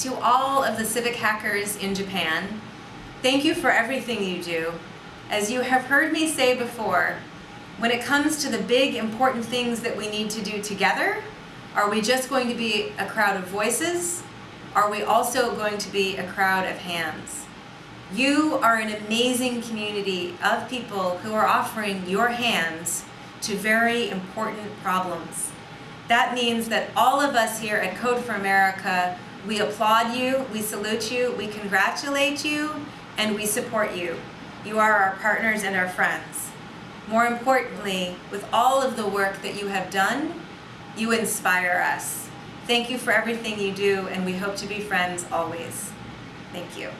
to all of the civic hackers in Japan, thank you for everything you do. As you have heard me say before, when it comes to the big important things that we need to do together, are we just going to be a crowd of voices? Are we also going to be a crowd of hands? You are an amazing community of people who are offering your hands to very important problems. That means that all of us here at Code for America, we applaud you, we salute you, we congratulate you, and we support you. You are our partners and our friends. More importantly, with all of the work that you have done, you inspire us. Thank you for everything you do, and we hope to be friends always. Thank you.